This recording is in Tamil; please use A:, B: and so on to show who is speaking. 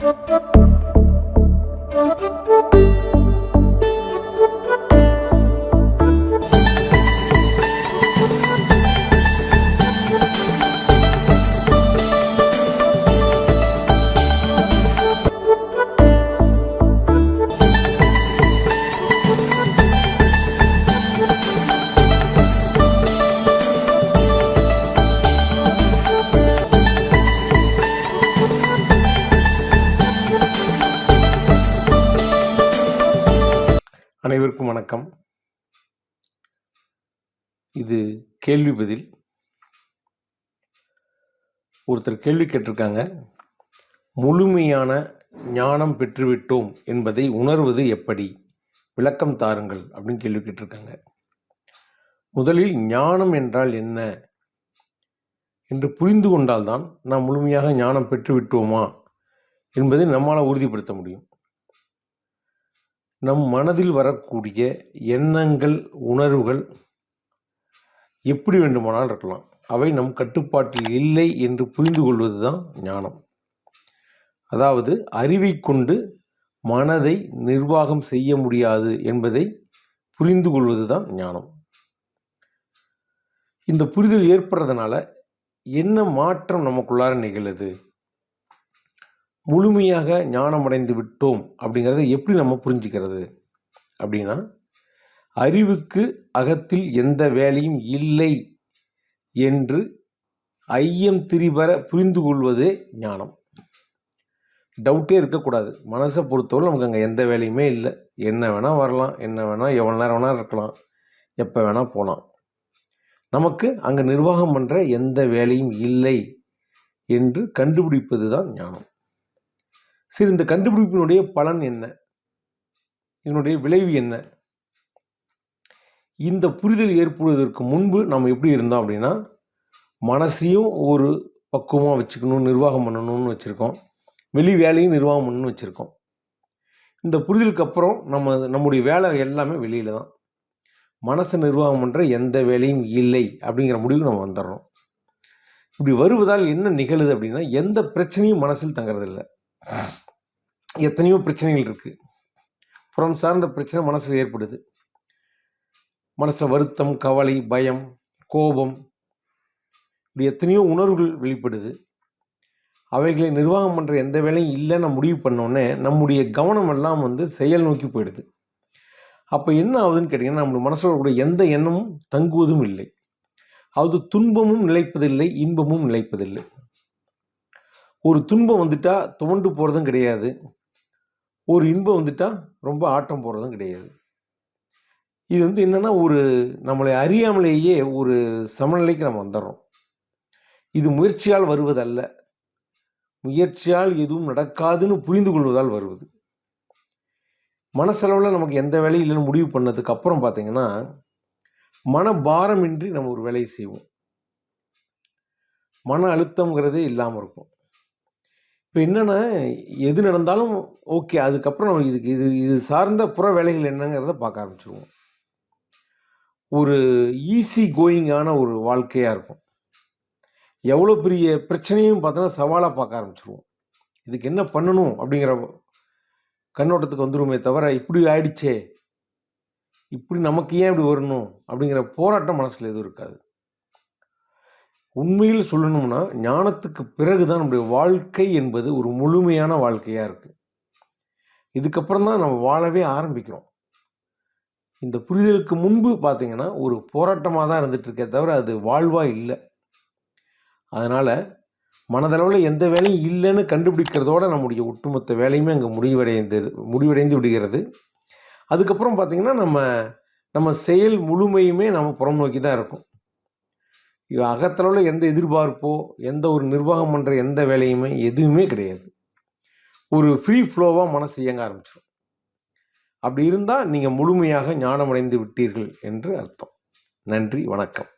A: Thank you. அனைவருக்கும் வணக்கம். இது கேள்வி பதில். ஒருத்தர் கேள்வி கேட்டிருக்காங்க. முழுமையான ஞானம் பெற்றுவிட்டோம் என்பதை உணர்வது எப்படி? விளக்கம் தாருங்கள் அப்படின்னு கேள்வி கேட்டிருக்காங்க. முதலில் ஞானம் என்றால் என்ன? என்று புரிந்து கொண்டால்தான் நாம் முழுமையாக ஞானம் பெற்றுவிட்டோமா? என்பதை நம்மால் உறுதிப்படுத்த முடியும். நம் மனதில் வரக்கூடிய எண்ணங்கள் உணர்வுகள் எப்படி வேண்டுமானால் இருக்கலாம். அவை நம் கட்டுப்பாட்டில் இல்லை என்று புரிந்து கொள்வது தான் ஞானம். அதாவது அறிவை கொண்டு மனதை நிர்வாகம் செய்ய முடியாது என்பதை புரிந்து கொள்வது தான் ஞானம். இந்த புரிதல் ஏற்படுறதுனால என்ன மாற்றம் நமக்குள்ளார நிகழுது? முழுமையாக ஞானம் அடைந்து விட்டோம் அப்படிங்கிறத எப்படி நம்ம புரிஞ்சுக்கிறது? அப்படின்னா அறிவுக்கு அகத்தில் எந்த வேலையும் இல்லை என்று ஐயம் திரிபர புரிந்து கொள்வதே ஞானம். டவுட்டே இருக்கக்கூடாது. மனசை பொறுத்தவரை நமக்கு அங்கே எந்த வேலையுமே இல்லை. என்ன வேணால் வரலாம். என்ன வேணால் எவ்வளோ நேரம் வேணால் இருக்கலாம். எப்போ வேணால் போகலாம் நமக்கு அங்கே நிர்வாகம் பண்ணுற எந்த வேலையும் இல்லை என்று கண்டுபிடிப்பது தான் ஞானம். சரி இந்த கண்டுபிடிப்பினுடைய பலன் என்ன? இதனுடைய விளைவு என்ன? இந்த புரிதல் ஏற்படுவதற்கு முன்பு நம்ம எப்படி இருந்தோம் அப்படின்னா மனசையும் ஒரு பக்குவமாக வச்சுக்கணும் நிர்வாகம் பண்ணணும்னு வச்சுருக்கோம். வெளி வேலையும் நிர்வாகம் பண்ணணும்னு வச்சுருக்கோம். இந்த புரிதலுக்கு அப்புறம் நம்ம நம்முடைய வேலை எல்லாமே வெளியில் தான். மனசை நிர்வாகம் பண்ணுற எந்த வேலையும் இல்லை அப்படிங்கிற முடிவு நம்ம வந்துடுறோம். இப்படி வருவதால் என்ன நிகழுது அப்படின்னா எந்த பிரச்சனையும் மனசில் தங்குறதில்லை. எத்தனையோ பிரச்சனைகள் இருக்குது புறம் சார்ந்த பிரச்சனை மனசில் ஏற்படுது. மனசில் வருத்தம் கவலை பயம் கோபம் இப்படி எத்தனையோ உணர்வுகள் வெளிப்படுது. அவைகளை நிர்வாகம் பண்ணுற எந்த வேலையும் இல்லைன்னு முடிவு பண்ணோடனே நம்முடைய கவனம் எல்லாம் வந்து செயல் நோக்கி போயிடுது. அப்போ என்ன ஆகுதுன்னு கேட்டிங்கன்னா நம்முடைய மனசில் கூட எந்த எண்ணமும் தங்குவதும் இல்லை. அது துன்பமும் நிலைப்பதில்லை இன்பமும் நிலைப்பதில்லை. ஒரு துன்பம் வந்துட்டா துவண்டு போகிறதும் கிடையாது. ஒரு இன்பம் வந்துட்டா ரொம்ப ஆட்டம் போகிறதும் கிடையாது. இது வந்து என்னென்னா ஒரு நம்மளை அறியாமலேயே ஒரு சமநிலைக்கு நம்ம வந்துடுறோம் இது முயற்சியால் வருவதல்ல. முயற்சியால் எதுவும் நடக்காதுன்னு புரிந்து கொள்வதால் வருவது. மனசளவில் நமக்கு எந்த வேலையும் இல்லைன்னு முடிவு பண்ணதுக்கு அப்புறம் பார்த்தீங்கன்னா மனபாரமின்றி நம்ம ஒரு வேலையை செய்வோம். மன அழுத்தங்கிறதே இல்லாமல் இருக்கும். இப்போ என்னென்னா எது நடந்தாலும் ஓகே அதுக்கப்புறம் நம்ம இதுக்கு இது இது சார்ந்த புற வேலைகள் என்னங்கிறத பார்க்க ஆரம்பிச்சிருவோம். ஒரு ஈஸி கோயிங்கான ஒரு வாழ்க்கையாக இருக்கும். எவ்வளோ பெரிய பிரச்சனையும் பார்த்தோன்னா சவாலாக பார்க்க ஆரம்பிச்சிருவோம். இதுக்கு என்ன பண்ணணும் அப்படிங்கிற கண்ணோட்டத்துக்கு வந்துருமே தவிர இப்படி ஆயிடுச்சே இப்படி நமக்கு ஏன் இப்படி வரணும் அப்படிங்கிற போராட்டம் மனசில் எதுவும் இருக்காது. உண்மையில் சொல்லணும்னா ஞானத்துக்கு பிறகு தான் நம்முடைய வாழ்க்கை என்பது ஒரு முழுமையான வாழ்க்கையாக இருக்குது இதுக்கப்புறம் தான் நம்ம வாழவே ஆரம்பிக்கிறோம். இந்த புரிதலுக்கு முன்பு பார்த்திங்கன்னா ஒரு போராட்டமாக தான் இருந்துகிட்ருக்கே தவிர அது வாழ்வாக இல்லை. அதனால் மனதளவில் எந்த வேலையும் இல்லைன்னு கண்டுபிடிக்கிறதோட நம்முடைய ஒட்டுமொத்த வேலையுமே அங்கே முடிவடைந்து முடிவடைந்து விடுகிறது. அதுக்கப்புறம் பார்த்திங்கன்னா நம்ம நம்ம செயல் முழுமையுமே நம்ம புறம் நோக்கி தான் இருக்கும். அகத்தளவில் எந்த எதிர்பார்ப்போ எந்த ஒரு நிர்வாகம் பண்ணுற எந்த வேலையுமே எதுவுமே கிடையாது. ஒரு ஃப்ரீ ஃப்ளோவாக மனசு இயங்க ஆரம்பிச்சிடும் அப்படி இருந்தால் நீங்கள் முழுமையாக ஞானமடைந்து விட்டீர்கள் என்று அர்த்தம். நன்றி வணக்கம்.